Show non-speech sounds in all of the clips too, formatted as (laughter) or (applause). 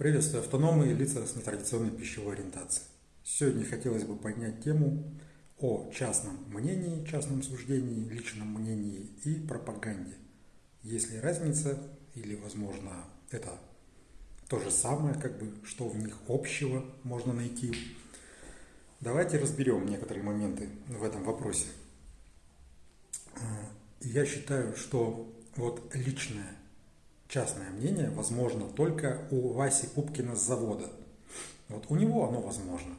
Приветствую автономы и лица с нетрадиционной пищевой ориентацией. Сегодня хотелось бы поднять тему о частном мнении, частном суждении, личном мнении и пропаганде. Есть ли разница или, возможно, это то же самое, как бы, что в них общего можно найти. Давайте разберем некоторые моменты в этом вопросе. Я считаю, что вот личное частное мнение возможно только у Васи Пупкина с завода. Вот у него оно возможно.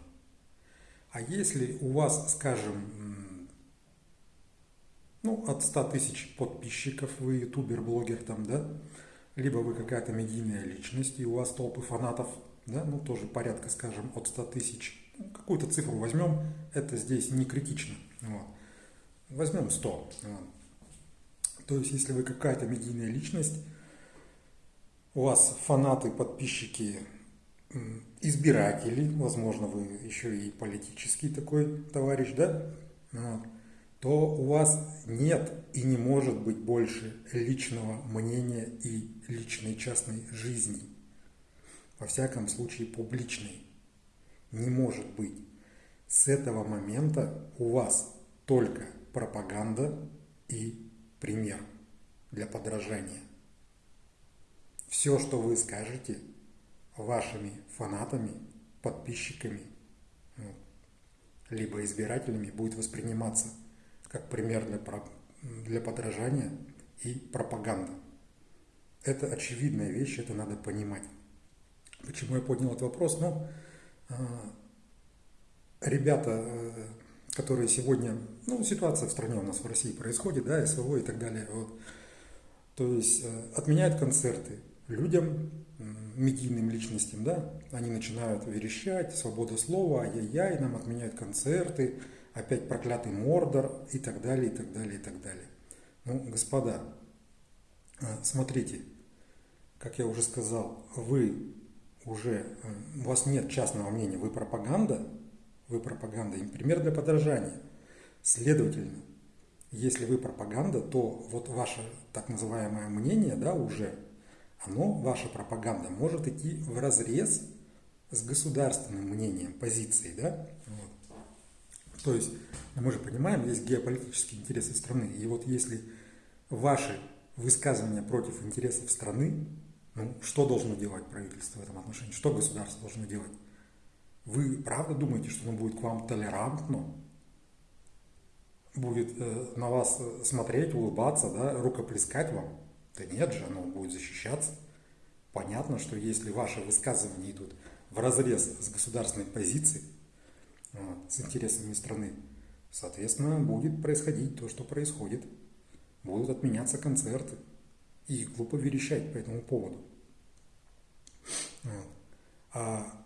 А если у вас, скажем, ну, от 100 тысяч подписчиков, вы ютубер, блогер там, да, либо вы какая-то медийная личность, и у вас толпы фанатов, да, ну, тоже порядка, скажем, от 100 тысяч, ну, какую-то цифру возьмем, это здесь не критично, вот. возьмем 100. Вот. То есть, если вы какая-то медийная личность, у вас фанаты, подписчики, избиратели, возможно, вы еще и политический такой товарищ, да, то у вас нет и не может быть больше личного мнения и личной частной жизни. Во всяком случае, публичной. Не может быть. С этого момента у вас только пропаганда и пример для подражания все, что вы скажете вашими фанатами, подписчиками, ну, либо избирателями, будет восприниматься как пример для, подражания и пропаганда. Это очевидная вещь, это надо понимать. Почему я поднял этот вопрос? Ну, а, ребята, э, которые сегодня, ну, ситуация в стране у нас в России происходит, да, СВО и так далее, вот, то есть э, отменяют концерты, людям, медийным личностям, да, они начинают верещать, свобода слова, ай-яй-яй, нам отменяют концерты, опять проклятый Мордор и так далее, и так далее, и так далее. Ну, господа, а, смотрите, как я уже сказал, вы уже, э, у вас нет частного мнения, вы пропаганда, вы пропаганда, им пример для подражания. Следовательно, если вы пропаганда, то вот ваше так называемое мнение, да, уже оно, ваша пропаганда, может идти в разрез с государственным мнением, позицией, да? Вот. То есть, мы же понимаем, есть геополитические интересы страны, и вот если ваши высказывания против интересов страны, ну, что должно делать правительство в этом отношении, что государство должно делать? Вы правда думаете, что оно будет к вам толерантно, будет э, на вас э, смотреть, улыбаться, да, рукоплескать вам? Да нет же, оно будет защищаться. Понятно, что если ваши высказывания идут в разрез с государственной позицией, с интересами страны, соответственно, будет происходить то, что происходит. Будут отменяться концерты. И глупо верещать по этому поводу. А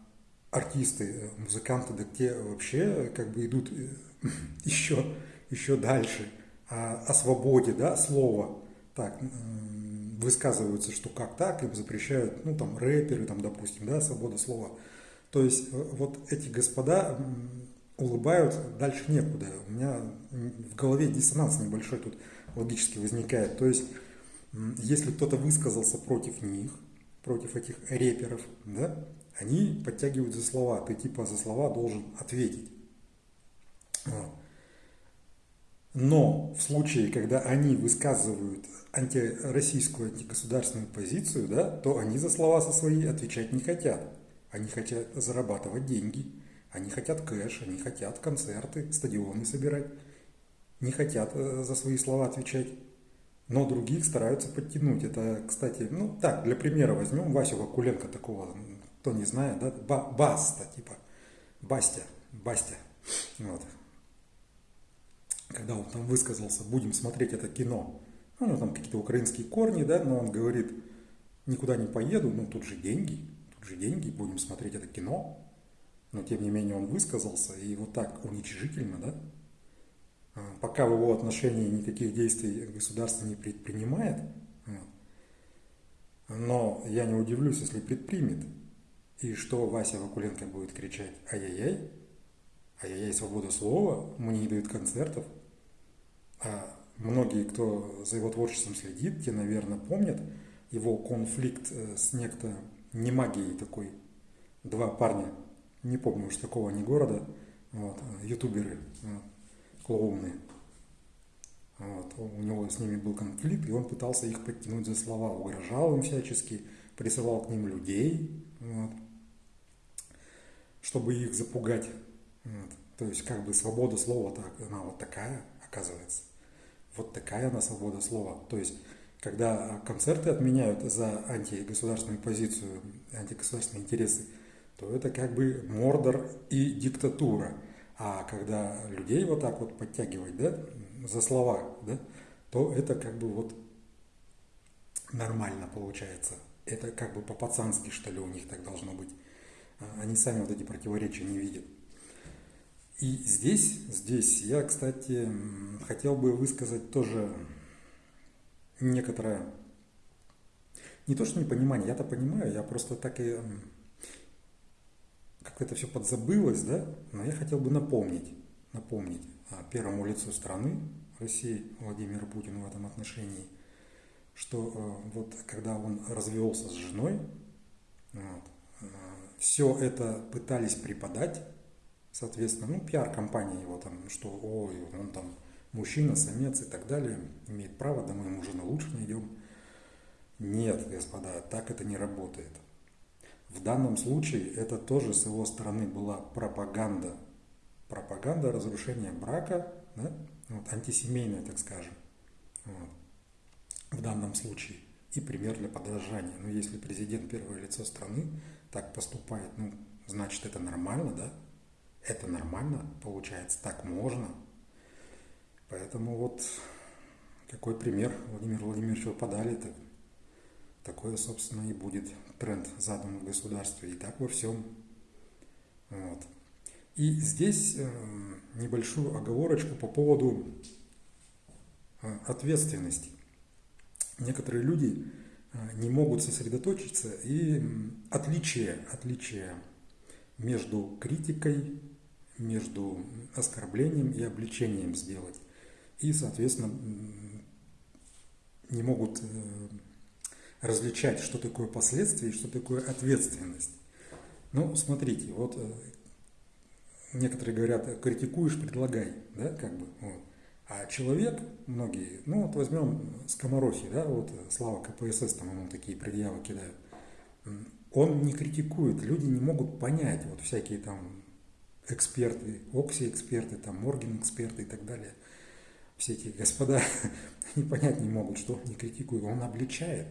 артисты, музыканты, да те вообще как бы идут (laughs) еще, еще дальше о, о свободе да, слова так, высказываются, что как так, им запрещают, ну, там, рэперы, там, допустим, да, свобода слова. То есть, э, вот эти господа улыбают, дальше некуда. У меня в голове диссонанс небольшой тут логически возникает. То есть, если кто-то высказался против них, против этих рэперов, да, они подтягивают за слова. Ты типа за слова должен ответить. Но в случае, когда они высказывают антироссийскую, антигосударственную позицию, да, то они за слова со свои отвечать не хотят. Они хотят зарабатывать деньги, они хотят кэш, они хотят концерты, стадионы собирать. Не хотят э, за свои слова отвечать. Но других стараются подтянуть. Это, кстати, ну так, для примера возьмем Васю Вакуленко такого, кто не знает, да, Баста, типа, Бастя, Бастя. Вот когда он там высказался, будем смотреть это кино, ну, у него там какие-то украинские корни, да, но он говорит, никуда не поеду, ну, тут же деньги, тут же деньги, будем смотреть это кино. Но, тем не менее, он высказался, и вот так уничижительно, да, а, пока в его отношении никаких действий государство не предпринимает, но я не удивлюсь, если предпримет. И что Вася Вакуленко будет кричать «Ай-яй-яй», ай-яй-яй, свобода слова, мне не дают концертов. А многие, кто за его творчеством следит, те, наверное, помнят его конфликт э, с некто не магией такой. Два парня, не помню уж такого ни города, вот, ютуберы, вот, клоуны. Вот, у него с ними был конфликт, и он пытался их подтянуть за слова, угрожал им всячески, присылал к ним людей, вот, чтобы их запугать. Вот. То есть как бы свобода слова, так, она вот такая, оказывается. Вот такая она свобода слова. То есть когда концерты отменяют за антигосударственную позицию, антигосударственные интересы, то это как бы мордор и диктатура. А когда людей вот так вот подтягивать, да, за слова, да, то это как бы вот нормально получается. Это как бы по-пацански, что ли, у них так должно быть. А они сами вот эти противоречия не видят. И здесь, здесь я, кстати, хотел бы высказать тоже некоторое, не то что непонимание, я-то понимаю, я просто так и как это все подзабылось, да, но я хотел бы напомнить, напомнить первому лицу страны, России, Владимиру Путину в этом отношении, что э, вот когда он развелся с женой, вот, э, все это пытались преподать, соответственно, ну, пиар-компания его там, что, ой, он там мужчина, самец и так далее, имеет право, да мы ему жену лучше найдем. Нет, господа, так это не работает. В данном случае это тоже с его стороны была пропаганда. Пропаганда разрушения брака, да? вот, антисемейная, так скажем. Вот. В данном случае. И пример для подражания. Но если президент первое лицо страны так поступает, ну, значит это нормально, да? Это нормально, получается, так можно. Поэтому вот какой пример Владимир Владимирович подали, так, такое, собственно, и будет тренд задан в государстве. И так во всем. Вот. И здесь э, небольшую оговорочку по поводу э, ответственности. Некоторые люди э, не могут сосредоточиться и отличие, отличие между критикой, между оскорблением и обличением сделать и, соответственно, не могут э, различать, что такое последствия и что такое ответственность. Ну, смотрите, вот э, некоторые говорят, критикуешь, предлагай, да, как бы, вот. А человек, многие, ну вот возьмем скоморохи, да, вот Слава КПСС, там ему такие предъявы кидают, он не критикует, люди не могут понять, вот всякие там эксперты, Окси-эксперты, там Морген-эксперты и так далее – все эти господа (laughs) не понять не могут, что не критикует, он обличает.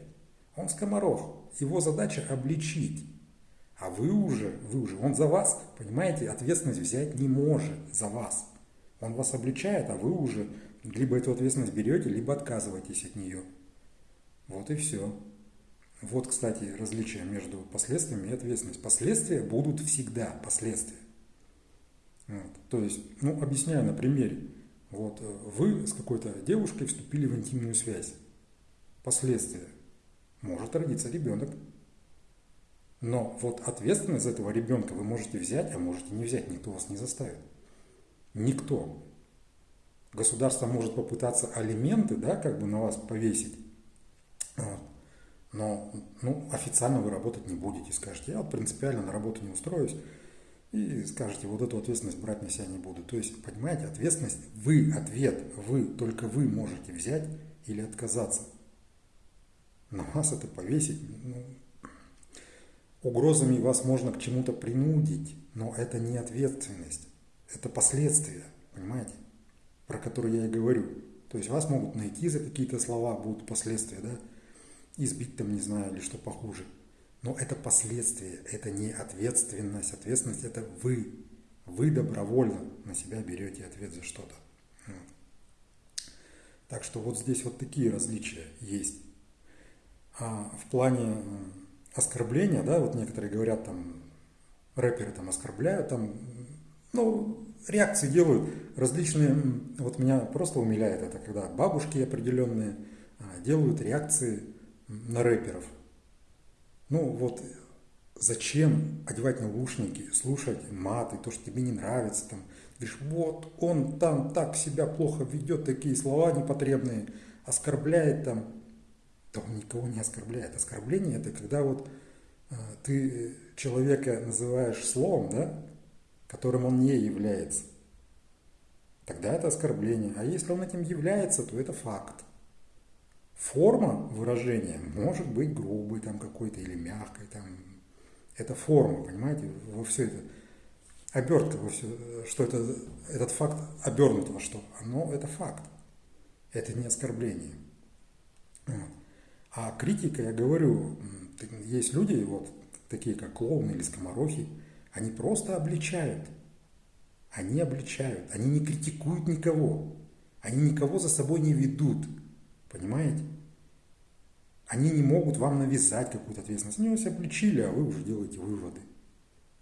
Он скоморох, его задача обличить. А вы уже, вы уже, он за вас, понимаете, ответственность взять не может за вас. Он вас обличает, а вы уже либо эту ответственность берете, либо отказываетесь от нее. Вот и все. Вот, кстати, различие между последствиями и ответственностью. Последствия будут всегда последствия. Вот. То есть, ну, объясняю на примере. Вот, э, вы с какой-то девушкой вступили в интимную связь. Последствия. Может родиться ребенок. Но вот ответственность за этого ребенка вы можете взять, а можете не взять. Никто вас не заставит. Никто. Государство может попытаться алименты, да, как бы на вас повесить. Вот. Но ну, официально вы работать не будете. Скажете, я вот принципиально на работу не устроюсь и скажете, вот эту ответственность брать на себя не буду. То есть, понимаете, ответственность, вы ответ, вы, только вы можете взять или отказаться. На вас это повесить, ну, угрозами вас можно к чему-то принудить, но это не ответственность, это последствия, понимаете, про которые я и говорю. То есть вас могут найти за какие-то слова, будут последствия, да, избить там, не знаю, или что похуже. Но это последствия, это не ответственность. Ответственность это вы. Вы добровольно на себя берете ответ за что-то. Так что вот здесь вот такие различия есть. А в плане оскорбления, да, вот некоторые говорят там, рэперы там оскорбляют, там, ну, реакции делают различные, вот меня просто умиляет это, когда бабушки определенные а, делают реакции на рэперов. Ну вот зачем одевать наушники, слушать маты, то, что тебе не нравится, там, говоришь, вот он там так себя плохо ведет, такие слова непотребные, оскорбляет там. Да он никого не оскорбляет. Оскорбление это когда вот ты человека называешь словом, да, которым он не является, тогда это оскорбление. А если он этим является, то это факт. Форма выражения может быть грубой там какой-то или мягкой. Там. Это форма, понимаете, во все это. Обертка во все, что это, этот факт обернут во что? Оно это факт. Это не оскорбление. А критика, я говорю, есть люди, вот такие как клоуны или скоморохи, они просто обличают. Они обличают, они не критикуют никого. Они никого за собой не ведут. Понимаете? Они не могут вам навязать какую-то ответственность. Они вас обличили, а вы уже делаете выводы.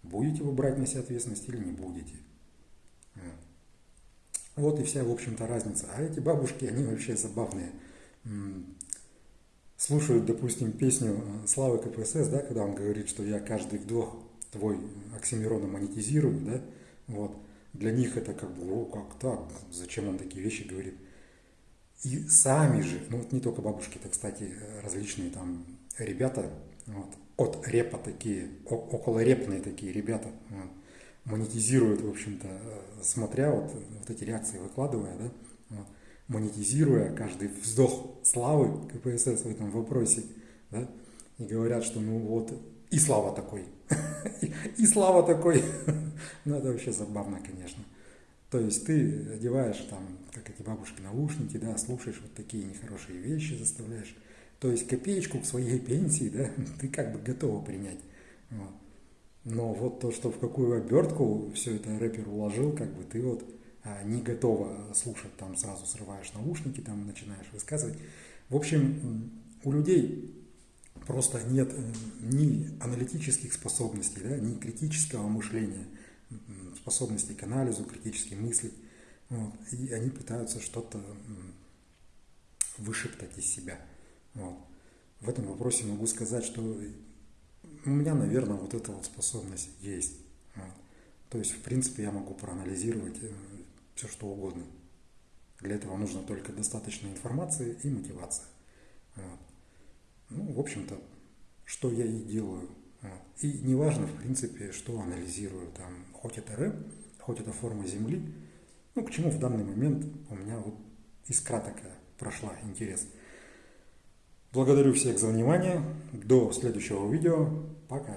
Будете вы брать на себя ответственность или не будете. Вот и вся, в общем-то, разница. А эти бабушки, они вообще забавные. Слушают, допустим, песню э, Славы КПСС, да, когда он говорит, что я каждый вдох твой Оксимирона монетизирую, да, вот. Для них это как бы, о, как так, зачем он такие вещи говорит. И сами же, ну вот не только бабушки, это, кстати, различные там ребята, вот, от репа такие, около репные такие ребята, вот, монетизируют, в общем-то, смотря вот, вот эти реакции выкладывая, да, вот, монетизируя каждый вздох славы КПСС в этом вопросе, да, и говорят, что ну вот и слава такой, (laughs) и слава такой, (laughs) ну это вообще забавно, конечно. То есть ты одеваешь там, как эти бабушки, наушники, да, слушаешь вот такие нехорошие вещи, заставляешь. То есть копеечку к своей (laughs) пенсии, да, (laughs) ты как бы готова принять. Вот. Но вот то, что в какую обертку все это рэпер уложил, как бы ты вот а, не готова слушать, там сразу срываешь наушники, там начинаешь высказывать. В общем, у людей просто нет э, ни аналитических способностей, да, ни критического мышления, способностей к анализу, критически мыслить. Вот, и они пытаются что-то вышептать из себя. Вот. В этом вопросе могу сказать, что у меня, наверное, вот эта вот способность есть. Вот. То есть, в принципе, я могу проанализировать э, все, что угодно. Для этого нужно только достаточно информации и мотивация. Вот. Ну, в общем-то, что я и делаю. И неважно, в принципе, что анализирую. Там, хоть это рэп, хоть это форма Земли. Ну, к чему в данный момент у меня вот искра такая прошла, интерес. Благодарю всех за внимание. До следующего видео. Пока.